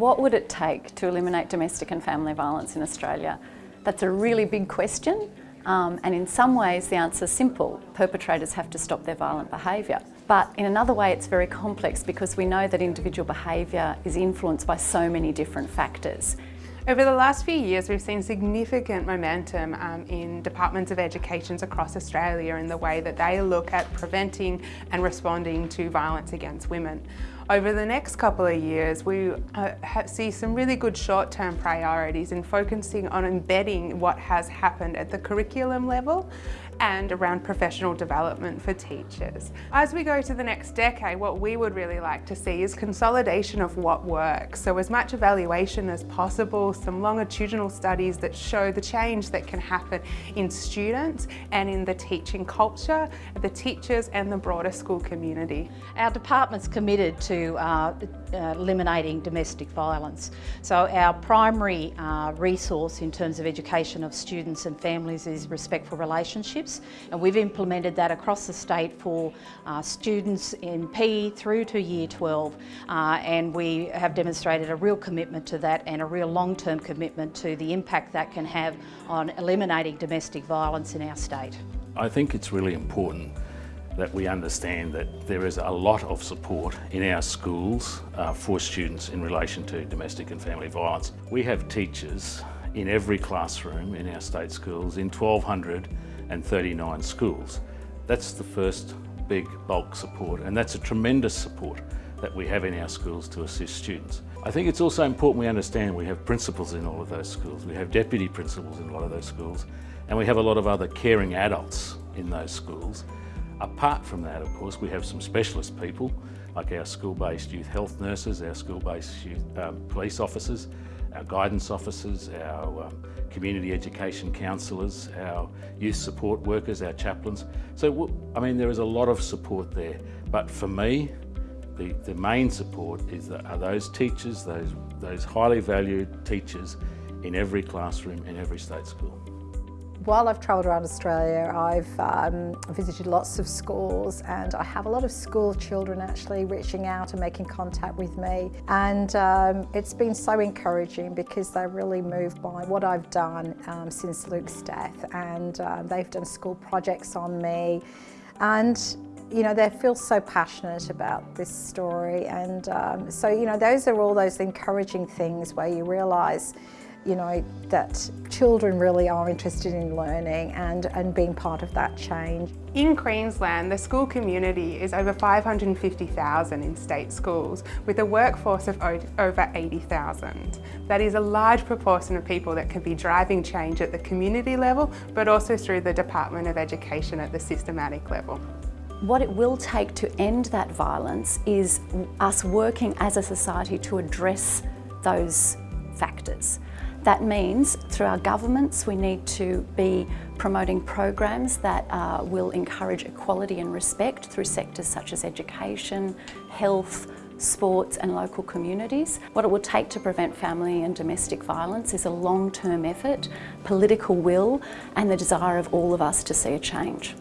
What would it take to eliminate domestic and family violence in Australia? That's a really big question um, and in some ways the answer is simple. Perpetrators have to stop their violent behaviour. But in another way it's very complex because we know that individual behaviour is influenced by so many different factors. Over the last few years we've seen significant momentum um, in departments of education across Australia in the way that they look at preventing and responding to violence against women. Over the next couple of years we uh, see some really good short-term priorities in focusing on embedding what has happened at the curriculum level and around professional development for teachers. As we go to the next decade, what we would really like to see is consolidation of what works. So as much evaluation as possible, some longitudinal studies that show the change that can happen in students and in the teaching culture, the teachers and the broader school community. Our department's committed to uh, eliminating domestic violence. So our primary uh, resource in terms of education of students and families is respectful relationships and we've implemented that across the state for uh, students in PE through to year 12 uh, and we have demonstrated a real commitment to that and a real long-term commitment to the impact that can have on eliminating domestic violence in our state. I think it's really important that we understand that there is a lot of support in our schools uh, for students in relation to domestic and family violence. We have teachers in every classroom in our state schools in 1,239 schools. That's the first big bulk support and that's a tremendous support that we have in our schools to assist students. I think it's also important we understand we have principals in all of those schools, we have deputy principals in a lot of those schools, and we have a lot of other caring adults in those schools. Apart from that, of course, we have some specialist people, like our school-based youth health nurses, our school-based um, police officers, our guidance officers, our um, community education counsellors, our youth support workers, our chaplains. So, I mean, there is a lot of support there. But for me, the, the main support is that are those teachers, those, those highly valued teachers in every classroom in every state school. While I've travelled around Australia, I've um, visited lots of schools and I have a lot of school children actually reaching out and making contact with me. And um, it's been so encouraging because they're really moved by what I've done um, since Luke's death. And uh, they've done school projects on me. And you know, they feel so passionate about this story. And um, so, you know, those are all those encouraging things where you realise you know, that children really are interested in learning and, and being part of that change. In Queensland, the school community is over 550,000 in state schools, with a workforce of over 80,000. That is a large proportion of people that can be driving change at the community level, but also through the Department of Education at the systematic level. What it will take to end that violence is us working as a society to address those factors. That means through our governments we need to be promoting programs that uh, will encourage equality and respect through sectors such as education, health, sports and local communities. What it will take to prevent family and domestic violence is a long-term effort, political will and the desire of all of us to see a change.